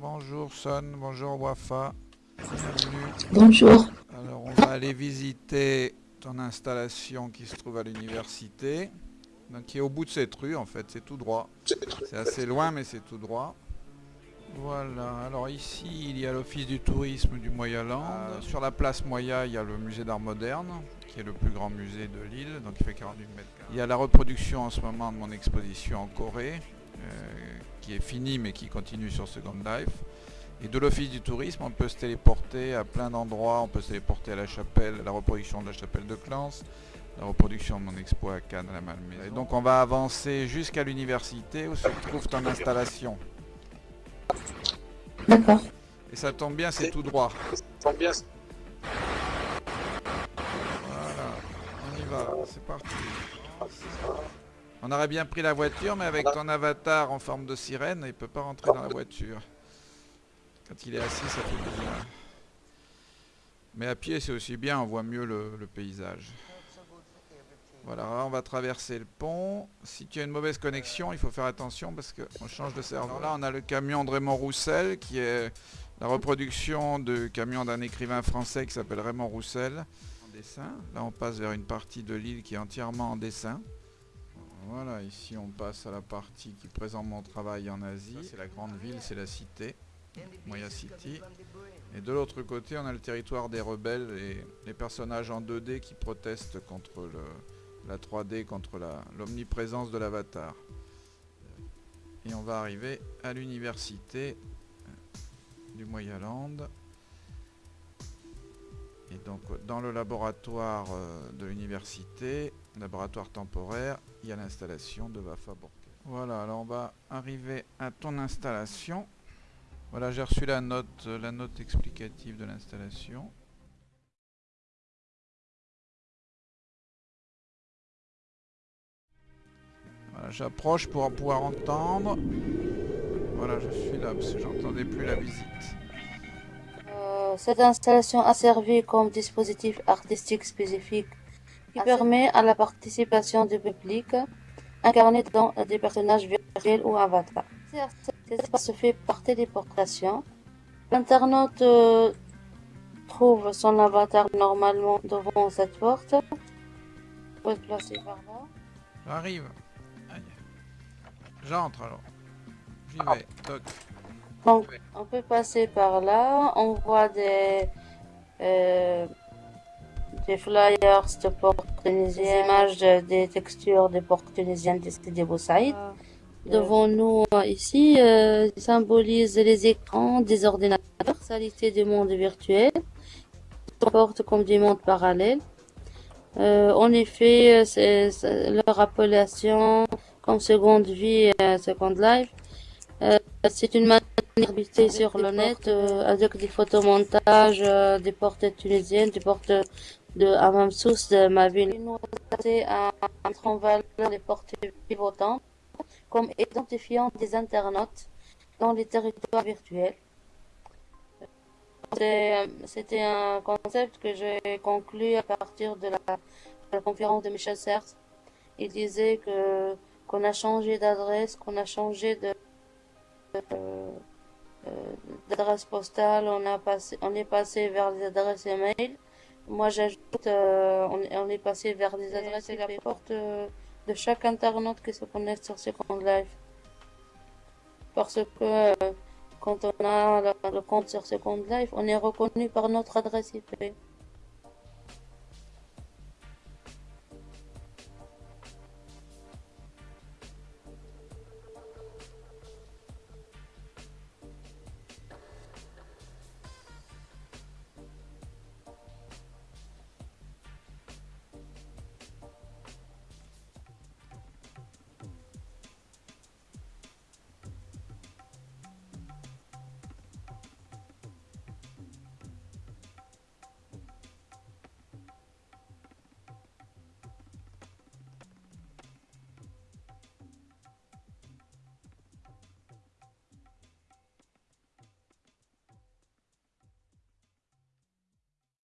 Bonjour Son, bonjour Wafa. Bienvenue. Bonjour. Alors on va aller visiter ton installation qui se trouve à l'université. Donc qui est au bout de cette rue en fait, c'est tout droit. C'est assez loin mais c'est tout droit. Voilà, alors ici il y a l'office du tourisme du Moyaland. Sur la place Moya il y a le musée d'art moderne qui est le plus grand musée de l'île, donc il fait 48 mètres carrés. Il y a la reproduction en ce moment de mon exposition en Corée, euh, qui est finie mais qui continue sur Second Life. Et de l'office du tourisme, on peut se téléporter à plein d'endroits, on peut se téléporter à la chapelle, la reproduction de la chapelle de Clans, la reproduction de mon expo à Cannes, à la Malmaison. Et donc on va avancer jusqu'à l'université où se trouve ton installation. D'accord. Et ça tombe bien, c'est tout droit. Voilà, on y va, c'est parti. On aurait bien pris la voiture, mais avec ton avatar en forme de sirène, il peut pas rentrer dans la voiture. Quand il est assis, ça fait bizarre. Mais à pied, c'est aussi bien, on voit mieux le, le paysage. Voilà, on va traverser le pont. Si tu as une mauvaise connexion, il faut faire attention parce qu'on change de serveur. Là, on a le camion de Raymond Roussel, qui est la reproduction du camion d'un écrivain français qui s'appelle Raymond Roussel. En dessin. Là, on passe vers une partie de l'île qui est entièrement en dessin. Voilà, ici on passe à la partie qui présente mon travail en Asie. C'est la grande ville, c'est la cité, Moya City. Et de l'autre côté, on a le territoire des rebelles et les personnages en 2D qui protestent contre la 3D contre l'omniprésence de l'avatar. Et on va arriver à l'université du Moyaland. Et donc dans le laboratoire euh, de l'université, laboratoire temporaire, il y a l'installation de Borkel. Voilà, alors on va arriver à ton installation. Voilà, j'ai reçu la note, la note explicative de l'installation. Voilà, j'approche pour pouvoir entendre. Voilà, je suis là parce que j'entendais plus la visite. Euh, cette installation a servi comme dispositif artistique spécifique qui permet à la participation du public incarné dans des personnages virtuels ou avatars. Cet espace se fait par téléportation. L'internaute euh, trouve son avatar normalement devant cette porte. Vous pouvez placer par là. J'arrive. J'entre alors. J'y vais. Toc. Donc, on peut passer par là. On voit des, euh, des flyers de ports tunisiens, des images, des textures des ports tunisiens de Sidi Boussaïd. Devant nous, ici, euh, symbolise les écrans des ordinateurs, salité du monde virtuel, comporte comme du monde parallèle. Euh, en effet, c'est leur appellation comme seconde vie, euh, second life. Euh, c'est une manière d'habiter sur le net euh, avec des photomontages, euh, des portes tunisiennes, des portes de Amamsous, de ma ville. Nous à mettre en valeur les portes pivotantes comme identifiant des internautes dans les territoires virtuels. C'était un concept que j'ai conclu à partir de la, conférence de Michel Serres. Il disait que qu'on a changé d'adresse, qu'on a changé de euh, d'adresse postale, on a passé, on est passé vers les adresses email. Moi, j'ajoute, euh, on, on, est passé vers les adresses et la porte euh, de chaque internaute qui se connecte sur Second Life. Parce que quand on a le, le compte sur Second Life, on est reconnu par notre adresse IP.